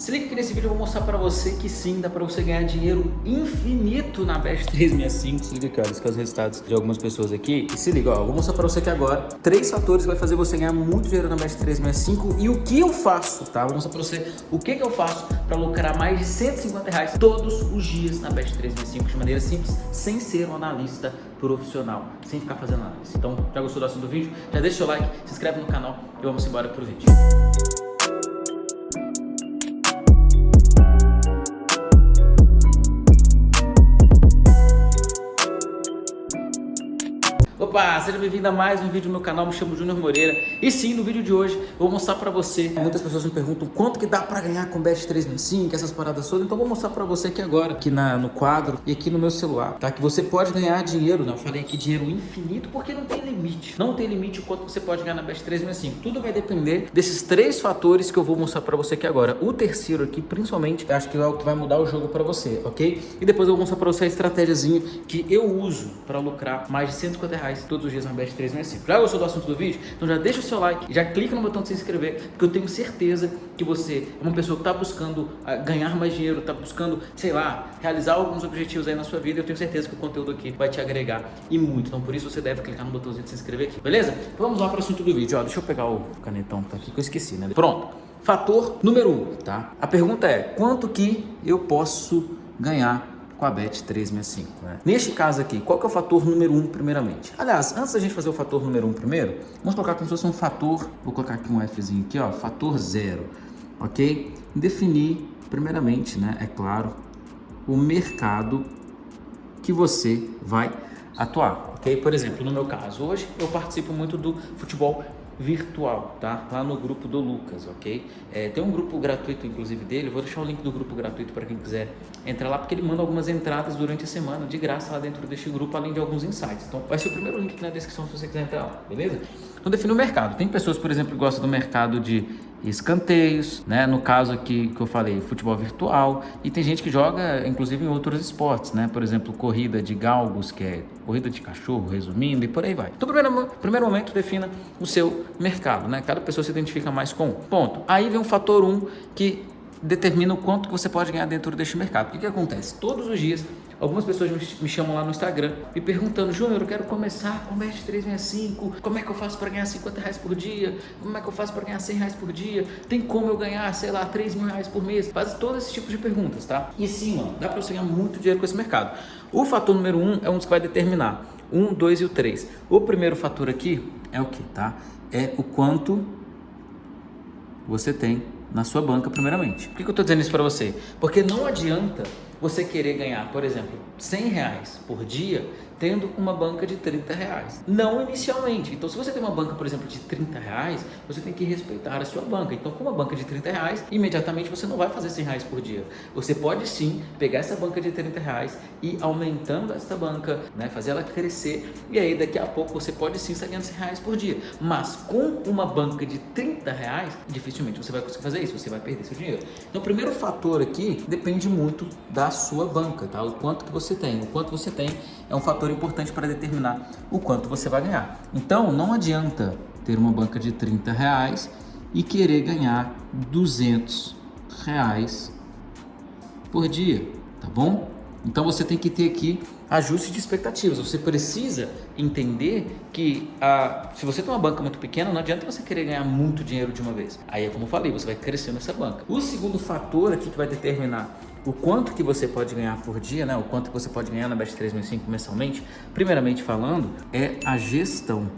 Se liga que nesse vídeo eu vou mostrar pra você que sim, dá pra você ganhar dinheiro infinito na Best 365. Se liga olha, esses são os resultados de algumas pessoas aqui. E se liga, ó, eu vou mostrar pra você aqui agora três fatores que vai fazer você ganhar muito dinheiro na Best 365 e o que eu faço, tá? Vou mostrar pra você o que que eu faço pra lucrar mais de 150 reais todos os dias na Best 365 de maneira simples, sem ser um analista profissional, sem ficar fazendo análise. Então, já gostou do assunto do vídeo? Já deixa o like, se inscreve no canal e vamos embora pro vídeo. Opa, seja bem-vindo a mais um vídeo no meu canal, me chamo Júnior Moreira E sim, no vídeo de hoje eu vou mostrar pra você Muitas pessoas me perguntam quanto que dá pra ganhar com Bet 365, essas paradas todas Então eu vou mostrar pra você aqui agora, aqui na, no quadro e aqui no meu celular Tá? Que você pode ganhar dinheiro, né? Eu falei aqui dinheiro infinito porque não tem limite Não tem limite o quanto você pode ganhar na Bet 365 Tudo vai depender desses três fatores que eu vou mostrar pra você aqui agora O terceiro aqui, principalmente, acho que é o que vai mudar o jogo pra você, ok? E depois eu vou mostrar pra você a estratégiazinha que eu uso pra lucrar mais de 150 reais reais todos os dias na Best 365. Já gostou do assunto do vídeo? Então já deixa o seu like, já clica no botão de se inscrever, porque eu tenho certeza que você é uma pessoa que está buscando uh, ganhar mais dinheiro, está buscando, sei lá, realizar alguns objetivos aí na sua vida. Eu tenho certeza que o conteúdo aqui vai te agregar e muito. Então por isso você deve clicar no botãozinho de se inscrever aqui, beleza? Então vamos lá para o assunto do vídeo. Ó, deixa eu pegar o canetão que tá aqui que eu esqueci, né? Pronto. Fator número 1, um, tá? A pergunta é, quanto que eu posso ganhar com a BET 365. Né? Neste caso aqui, qual que é o fator número 1 um, primeiramente? Aliás, antes da gente fazer o fator número 1 um primeiro, vamos colocar como se fosse um fator, vou colocar aqui um Fzinho aqui, ó, fator zero, ok? Definir, primeiramente, né, é claro, o mercado que você vai atuar, ok? Por exemplo, no meu caso, hoje eu participo muito do futebol virtual, tá? Lá no grupo do Lucas, ok? É, tem um grupo gratuito, inclusive, dele. Vou deixar o link do grupo gratuito para quem quiser entrar lá, porque ele manda algumas entradas durante a semana, de graça, lá dentro deste grupo, além de alguns insights. Então, vai ser o primeiro link na descrição se você quiser entrar lá, beleza? Então, define o mercado. Tem pessoas, por exemplo, que gostam do mercado de escanteios, né? No caso aqui que eu falei, futebol virtual. E tem gente que joga, inclusive, em outros esportes, né? Por exemplo, corrida de galgos, que é corrida de cachorro, resumindo, e por aí vai. Então, primeiro, primeiro momento, defina o seu mercado, né? Cada pessoa se identifica mais com um. Ponto. Aí vem um fator 1 um, que determina o quanto que você pode ganhar dentro deste mercado. O que, que acontece? Todos os dias, algumas pessoas me chamam lá no Instagram me perguntando, Júnior, eu quero começar com o Best 365, como é que eu faço para ganhar 50 reais por dia? Como é que eu faço para ganhar 100 reais por dia? Tem como eu ganhar, sei lá, 3 mil reais por mês? Faz todo esse tipo de perguntas, tá? E sim, mano, dá para você ganhar muito dinheiro com esse mercado. O fator número 1 um é um dos que vai determinar. 1, um, 2 e o 3. O primeiro fator aqui é o que, tá? É o quanto você tem na sua banca primeiramente. Por que eu estou dizendo isso para você? Porque não adianta você querer ganhar, por exemplo, 100 reais por dia tendo uma banca de 30 reais. Não inicialmente. Então, se você tem uma banca, por exemplo, de 30 reais, você tem que respeitar a sua banca. Então, com uma banca de 30 reais, imediatamente você não vai fazer 100 reais por dia. Você pode sim pegar essa banca de 30 reais e aumentando essa banca, né, fazer ela crescer e aí daqui a pouco você pode sim estar ganhando 100 reais por dia. Mas com uma banca de 30 reais, dificilmente você vai conseguir fazer isso, você vai perder seu dinheiro. Então, o primeiro fator aqui depende muito da sua banca, tá? O quanto que você tem. O quanto você tem é um fator importante para determinar o quanto você vai ganhar. Então, não adianta ter uma banca de 30 reais e querer ganhar 200 reais por dia, tá bom? Então você tem que ter aqui ajuste de expectativas. Você precisa entender que a, se você tem uma banca muito pequena, não adianta você querer ganhar muito dinheiro de uma vez. Aí é como eu falei, você vai crescer nessa banca. O segundo fator aqui que vai determinar o quanto que você pode ganhar por dia, né? O quanto que você pode ganhar na Best 3005 mensalmente, primeiramente falando, é a gestão.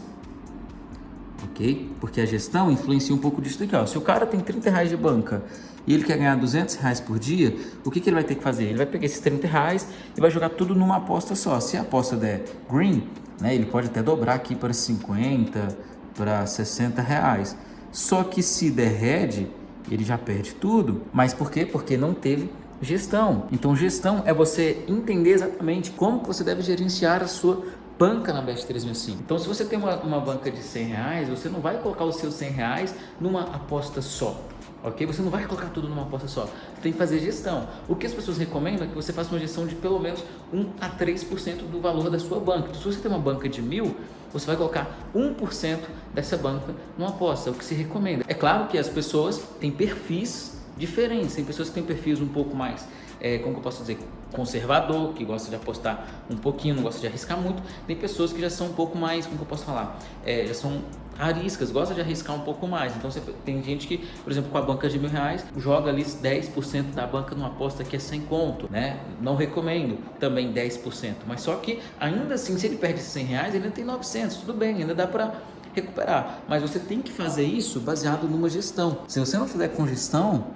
Ok? Porque a gestão influencia um pouco disso aqui, ó. Se o cara tem 30 reais de banca e ele quer ganhar 200 reais por dia, o que, que ele vai ter que fazer? Ele vai pegar esses 30 reais e vai jogar tudo numa aposta só. Se a aposta der green, né? Ele pode até dobrar aqui para 50, para 60 reais. Só que se der red, ele já perde tudo. Mas por quê? Porque não teve Gestão. Então, gestão é você entender exatamente como que você deve gerenciar a sua banca na Best 365. Então, se você tem uma, uma banca de 100 reais, você não vai colocar os seus 100 reais numa aposta só. Ok? Você não vai colocar tudo numa aposta só. Você tem que fazer gestão. O que as pessoas recomendam é que você faça uma gestão de pelo menos 1 a 3% do valor da sua banca. Então, se você tem uma banca de mil, você vai colocar 1% dessa banca numa aposta, o que se recomenda. É claro que as pessoas têm perfis diferentes. Tem pessoas que têm perfis um pouco mais, é, como eu posso dizer, conservador, que gosta de apostar um pouquinho, não gosta de arriscar muito. Tem pessoas que já são um pouco mais, como eu posso falar, é, já são ariscas, gosta de arriscar um pouco mais. Então você, tem gente que, por exemplo, com a banca de mil reais, joga ali 10% da banca numa aposta que é sem conto, né? Não recomendo também 10%, mas só que ainda assim, se ele perde 100 reais, ele ainda tem 900, tudo bem, ainda dá para recuperar. Mas você tem que fazer isso baseado numa gestão. Se você não fizer com gestão,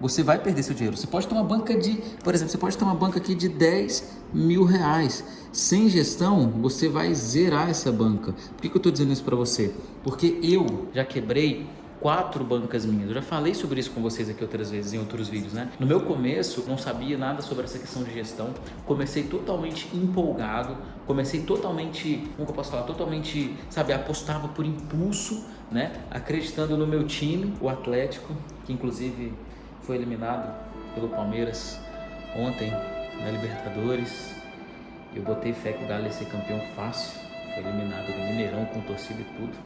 você vai perder seu dinheiro. Você pode ter uma banca de, por exemplo, você pode ter uma banca aqui de 10 mil reais. Sem gestão, você vai zerar essa banca. Por que, que eu estou dizendo isso para você? Porque eu já quebrei quatro bancas minhas. Eu já falei sobre isso com vocês aqui outras vezes em outros vídeos, né? No meu começo, não sabia nada sobre essa questão de gestão. Comecei totalmente empolgado, comecei totalmente, como eu posso falar, totalmente, sabe, apostava por impulso, né? Acreditando no meu time, o Atlético, que inclusive foi eliminado pelo Palmeiras ontem na Libertadores. Eu botei fé que o Galo ia ser campeão fácil. Foi eliminado do Mineirão com torcida e tudo.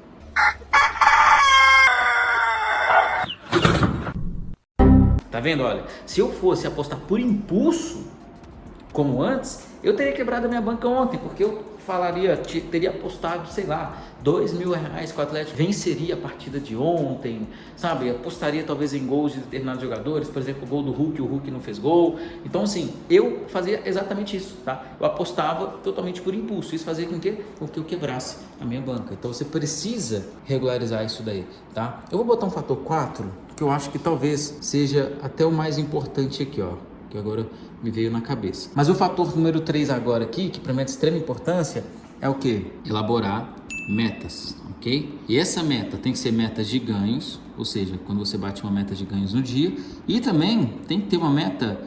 Tá vendo? Olha, se eu fosse apostar por impulso, como antes, eu teria quebrado a minha banca ontem, porque eu falaria, teria apostado, sei lá, dois mil reais que o Atlético venceria a partida de ontem, sabe? Apostaria talvez em gols de determinados jogadores, por exemplo, o gol do Hulk, o Hulk não fez gol. Então, assim, eu fazia exatamente isso, tá? Eu apostava totalmente por impulso. Isso fazia com que, com que eu quebrasse a minha banca. Então, você precisa regularizar isso daí, tá? Eu vou botar um fator 4, que eu acho que talvez seja até o mais importante aqui, ó que agora me veio na cabeça. Mas o fator número 3 agora aqui, que para mim é de extrema importância, é o que? Elaborar metas, ok? E essa meta tem que ser metas de ganhos, ou seja, quando você bate uma meta de ganhos no dia, e também tem que ter uma meta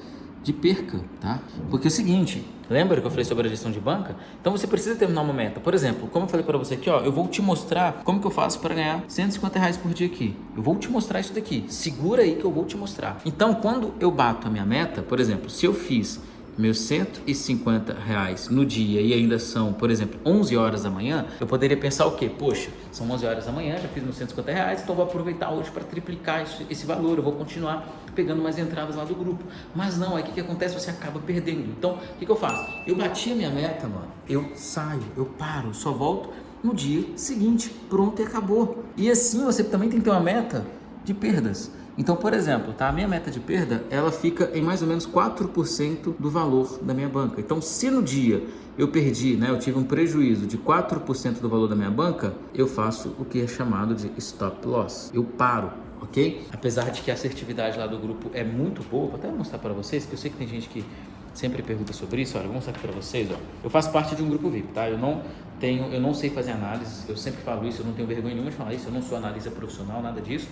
de perca, tá? Porque é o seguinte, lembra que eu falei sobre a gestão de banca? Então você precisa terminar uma meta. Por exemplo, como eu falei para você aqui, ó, eu vou te mostrar como que eu faço para ganhar 150 reais por dia aqui. Eu vou te mostrar isso daqui. Segura aí que eu vou te mostrar. Então, quando eu bato a minha meta, por exemplo, se eu fiz meus 150 reais no dia e ainda são, por exemplo, 11 horas da manhã, eu poderia pensar o quê? Poxa, são 11 horas da manhã, já fiz meus 150 reais, então vou aproveitar hoje para triplicar esse, esse valor, eu vou continuar pegando mais entradas lá do grupo. Mas não, aí o que, que acontece? Você acaba perdendo. Então, o que, que eu faço? Eu bati a minha meta, mano, eu saio, eu paro, só volto no dia seguinte, pronto e acabou. E assim você também tem que ter uma meta de perdas. Então, por exemplo, tá? a minha meta de perda, ela fica em mais ou menos 4% do valor da minha banca. Então, se no dia eu perdi, né, eu tive um prejuízo de 4% do valor da minha banca, eu faço o que é chamado de stop loss. Eu paro, ok? Apesar de que a assertividade lá do grupo é muito boa, vou até mostrar para vocês, que eu sei que tem gente que sempre pergunta sobre isso. Olha, vou mostrar aqui para vocês, ó. Eu faço parte de um grupo VIP, tá? Eu não tenho, eu não sei fazer análise, eu sempre falo isso, eu não tenho vergonha nenhuma de falar isso, eu não sou analista profissional, nada disso.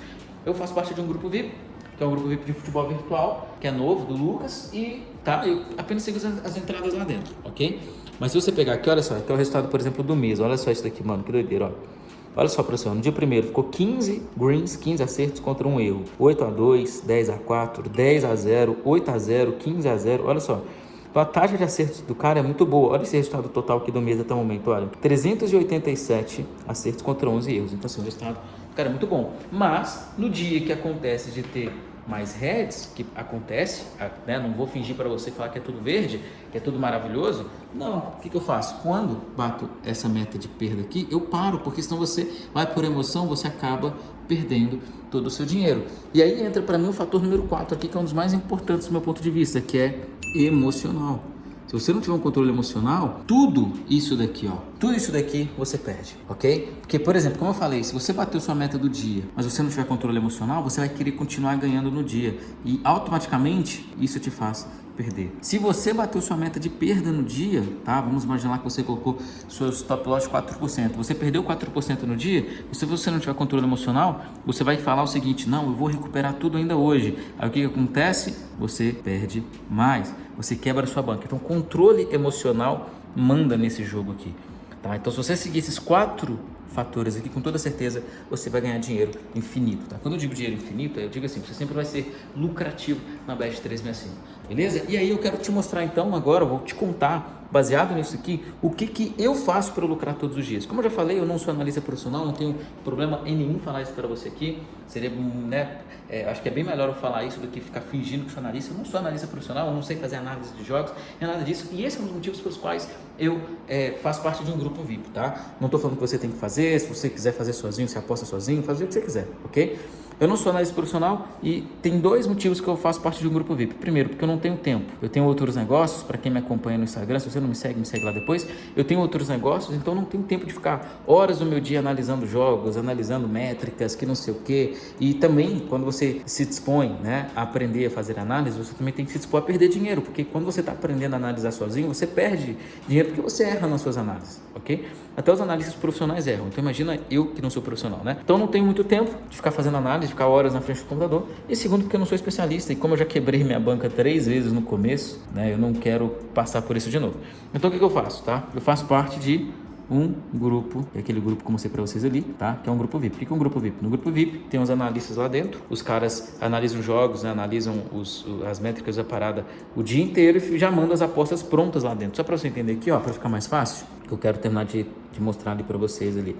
Eu faço parte de um grupo VIP, que é um grupo VIP de futebol virtual, que é novo, do Lucas, e tá, eu apenas sigo as, as entradas lá dentro, ok? Mas se você pegar aqui, olha só, aqui é o resultado, por exemplo, do mês, olha só isso daqui, mano, que doideira, ó. Olha só, pessoal, no dia primeiro ficou 15 greens, 15 acertos contra um erro. 8 a 2, 10 a 4, 10 a 0, 8 a 0, 15 a 0. Olha só. Então a taxa de acertos do cara é muito boa. Olha esse resultado total aqui do mês até o momento, olha. 387 acertos contra 11 erros. Então assim, o resultado cara, é muito bom. Mas no dia que acontece de ter mais heads, que acontece, né? não vou fingir para você falar que é tudo verde, que é tudo maravilhoso. Não, o que, que eu faço? Quando bato essa meta de perda aqui, eu paro, porque senão você vai por emoção, você acaba perdendo todo o seu dinheiro. E aí entra para mim o fator número 4 aqui, que é um dos mais importantes do meu ponto de vista, que é emocional. Se você não tiver um controle emocional, tudo isso daqui, ó, tudo isso daqui você perde, ok? Porque, por exemplo, como eu falei, se você bateu sua meta do dia, mas você não tiver controle emocional, você vai querer continuar ganhando no dia. E automaticamente isso te faz perder. Se você bateu sua meta de perda no dia, tá? Vamos imaginar que você colocou seu stop loss 4%. Você perdeu 4% no dia, se você não tiver controle emocional, você vai falar o seguinte, não, eu vou recuperar tudo ainda hoje. Aí o que, que acontece? Você perde mais, você quebra sua banca. Então, controle emocional manda nesse jogo aqui. Tá? Então, se você seguir esses quatro fatores aqui, com toda certeza você vai ganhar dinheiro infinito. Tá? Quando eu digo dinheiro infinito, eu digo assim, você sempre vai ser lucrativo na Bet 365. Beleza? E aí eu quero te mostrar então agora, vou te contar baseado nisso aqui, o que, que eu faço para lucrar todos os dias. Como eu já falei, eu não sou analista profissional, não tenho problema em nenhum falar isso para você aqui. Seria, né, é, acho que é bem melhor eu falar isso do que ficar fingindo que sou analista. Eu não sou analista profissional, eu não sei fazer análise de jogos, nem nada disso. E esse é um dos motivos pelos quais eu é, faço parte de um grupo VIP, tá? Não estou falando que você tem que fazer, se você quiser fazer sozinho, você aposta sozinho, faz o que você quiser, ok? Eu não sou analista profissional e tem dois motivos que eu faço parte de um grupo VIP. Primeiro, porque eu não tenho tempo. Eu tenho outros negócios, para quem me acompanha no Instagram, se você não me segue, me segue lá depois. Eu tenho outros negócios, então não tenho tempo de ficar horas do meu dia analisando jogos, analisando métricas, que não sei o quê. E também, quando você se dispõe né, a aprender a fazer análise, você também tem que se dispor a perder dinheiro, porque quando você está aprendendo a analisar sozinho, você perde dinheiro porque você erra nas suas análises, ok? Até os analistas profissionais erram. Então imagina eu que não sou profissional, né? Então não tenho muito tempo de ficar fazendo análise, ficar horas na frente do computador. E segundo, porque eu não sou especialista. E como eu já quebrei minha banca três vezes no começo, né? Eu não quero passar por isso de novo. Então o que, que eu faço, tá? Eu faço parte de um grupo, é aquele grupo que eu mostrei para vocês ali, tá? Que é um grupo VIP. O que é um grupo VIP? No grupo VIP tem os analistas lá dentro, os caras analisam jogos, né? analisam os, as métricas da parada o dia inteiro e já mandam as apostas prontas lá dentro. Só para você entender aqui, ó, para ficar mais fácil, que eu quero terminar de, de mostrar ali para vocês ali.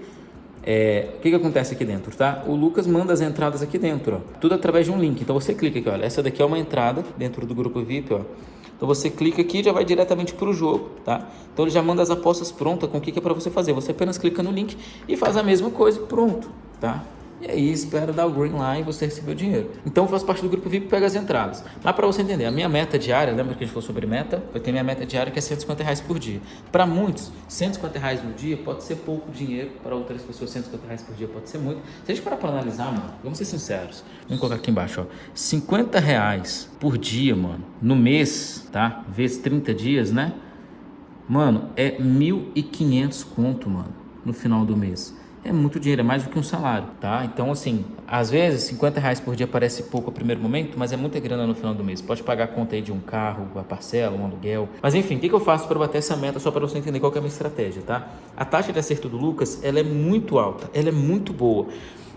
É, o que, que acontece aqui dentro, tá? O Lucas manda as entradas aqui dentro, ó. Tudo através de um link. Então você clica aqui, olha. Essa daqui é uma entrada dentro do grupo VIP, ó. Então você clica aqui e já vai diretamente para o jogo, tá? Então ele já manda as apostas prontas com o que, que é para você fazer. Você apenas clica no link e faz a mesma coisa pronto, tá? E aí espera dar o green lá e você receber o dinheiro. Então faz parte do grupo VIP pega as entradas. Mas para você entender, a minha meta diária, lembra que a gente falou sobre meta? Eu tenho minha meta diária que é 150 reais por dia. Para muitos, 150 reais no dia pode ser pouco dinheiro. Para outras pessoas, 150 reais por dia pode ser muito. Se a gente parar para analisar, mano, vamos ser sinceros. Vamos colocar aqui embaixo, ó. 50 reais por dia, mano, no mês, tá? Vezes 30 dias, né? Mano, é 1.500 conto, mano, no final do mês é muito dinheiro, é mais do que um salário, tá? Então, assim, às vezes 50 reais por dia parece pouco a primeiro momento, mas é muita grana no final do mês. Pode pagar a conta aí de um carro, a parcela, um aluguel. Mas enfim, o que, que eu faço para bater essa meta só para você entender qual é a minha estratégia, tá? A taxa de acerto do Lucas, ela é muito alta, ela é muito boa.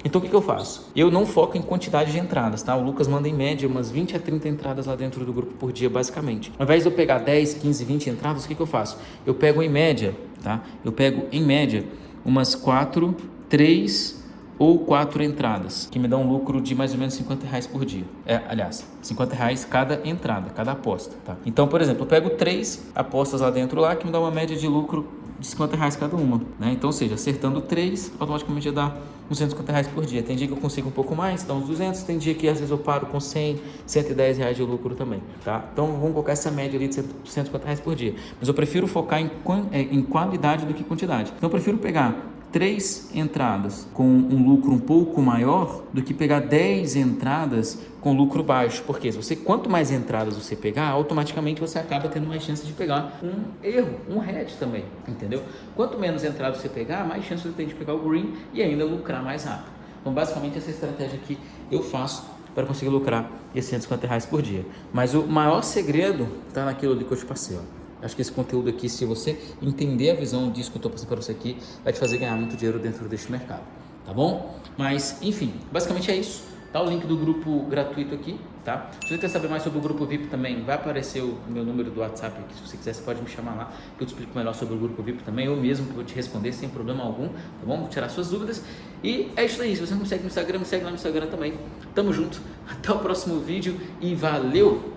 Então o que, que eu faço? Eu não foco em quantidade de entradas, tá? O Lucas manda em média umas 20 a 30 entradas lá dentro do grupo por dia, basicamente. Ao invés de eu pegar 10, 15, 20 entradas, o que, que eu faço? Eu pego em média, tá? Eu pego em média umas quatro, três ou quatro entradas, que me dá um lucro de mais ou menos 50 reais por dia. É, aliás, 50 reais cada entrada, cada aposta, tá? Então, por exemplo, eu pego três apostas lá dentro lá, que me dá uma média de lucro de 50 reais cada uma, né? Então, ou seja, acertando três, automaticamente já dá uns 150 reais por dia. Tem dia que eu consigo um pouco mais, dá uns 200, tem dia que às vezes eu paro com 100, 110 reais de lucro também, tá? Então, vamos colocar essa média ali de 150 reais por dia. Mas eu prefiro focar em, é, em qualidade do que quantidade. Então, eu prefiro pegar três entradas com um lucro um pouco maior do que pegar 10 entradas com lucro baixo. Porque se você quanto mais entradas você pegar, automaticamente você acaba tendo mais chance de pegar um erro, um head também, entendeu? Quanto menos entradas você pegar, mais chance você tem de pegar o green e ainda lucrar mais rápido. Então, basicamente essa estratégia aqui eu faço para conseguir lucrar esses 150 reais por dia. Mas o maior segredo está naquilo ali que eu te passei, ó. Acho que esse conteúdo aqui, se você entender a visão disso que eu estou passando para você aqui, vai te fazer ganhar muito dinheiro dentro deste mercado, tá bom? Mas, enfim, basicamente é isso. Tá o link do grupo gratuito aqui, tá? Se você quer saber mais sobre o grupo VIP também, vai aparecer o meu número do WhatsApp aqui. Se você quiser, você pode me chamar lá, que eu te explico melhor sobre o grupo VIP também. Eu mesmo vou te responder sem problema algum, tá bom? Vou tirar suas dúvidas. E é isso aí. Se você não me segue no Instagram, me segue lá no Instagram também. Tamo junto. Até o próximo vídeo e valeu!